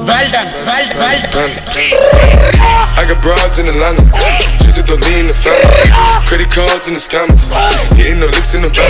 Well done, well, well done. I got broads in Atlanta, just to throw in the family. Credit cards in the scammers, hitting the licks in the back.